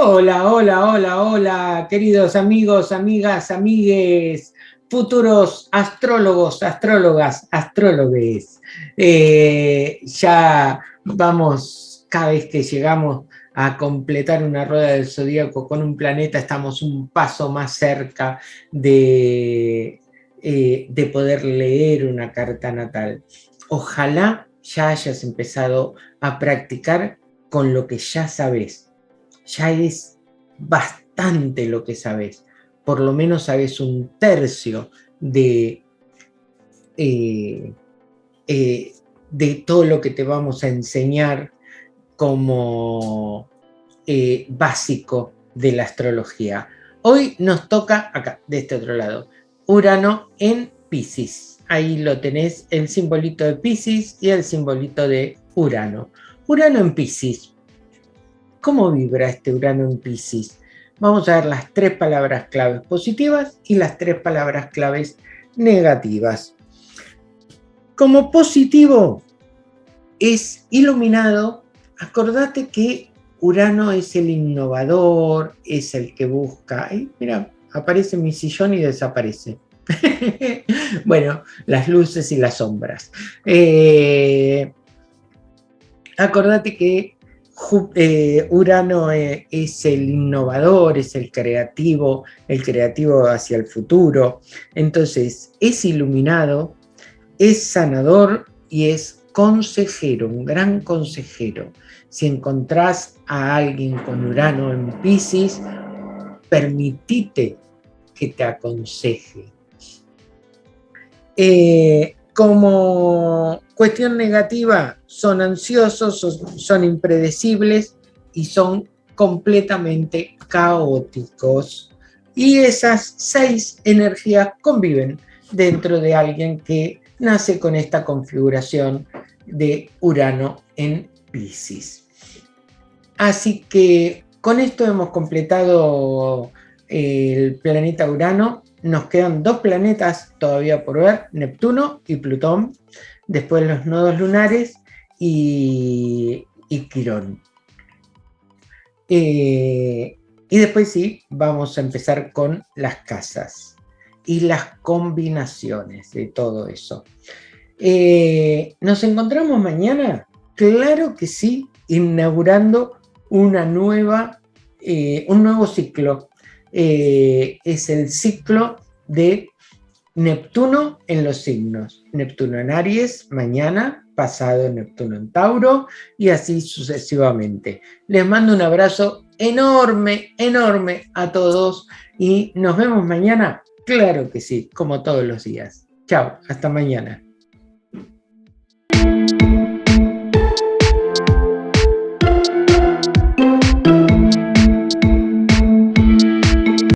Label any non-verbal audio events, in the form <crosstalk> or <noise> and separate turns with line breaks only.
Hola, hola, hola, hola, queridos amigos, amigas, amigues, futuros astrólogos, astrólogas, astrólogos. Eh, ya vamos, cada vez que llegamos a completar una rueda del zodíaco con un planeta, estamos un paso más cerca de, eh, de poder leer una carta natal. Ojalá ya hayas empezado a practicar con lo que ya sabes ya es bastante lo que sabes. Por lo menos sabes un tercio de, eh, eh, de todo lo que te vamos a enseñar como eh, básico de la astrología. Hoy nos toca acá, de este otro lado, Urano en Pisces. Ahí lo tenés, el simbolito de Pisces y el simbolito de Urano. Urano en Pisces. ¿Cómo vibra este Urano en Pisces? Vamos a ver las tres palabras claves positivas y las tres palabras claves negativas. Como positivo es iluminado, acordate que Urano es el innovador, es el que busca. Ay, mira, aparece mi sillón y desaparece. <laughs> bueno, las luces y las sombras. Eh, acordate que eh, Urano eh, es el innovador, es el creativo, el creativo hacia el futuro. Entonces, es iluminado, es sanador y es consejero, un gran consejero. Si encontrás a alguien con Urano en Pisces, permitite que te aconseje. Eh, como cuestión negativa, son ansiosos, son, impredecibles y son completamente caóticos. Y esas seis energías conviven dentro de alguien que nace con esta configuración de Urano en Pisces. Así que con esto hemos completado el planeta Urano nos quedan dos planetas todavía por ver, Neptuno y Plutón, después los nodos lunares y, Quirón. Eh, y después sí, vamos a empezar con las casas y las combinaciones de todo eso. Eh, ¿Nos encontramos mañana? Claro que sí, inaugurando una nueva, eh, un nuevo ciclo eh, es el ciclo de Neptuno en los signos. Neptuno en Aries, mañana, pasado Neptuno en Tauro y así sucesivamente. Les mando un abrazo enorme, enorme a todos y nos vemos mañana. Claro que sí, como todos los días. Chao, hasta mañana.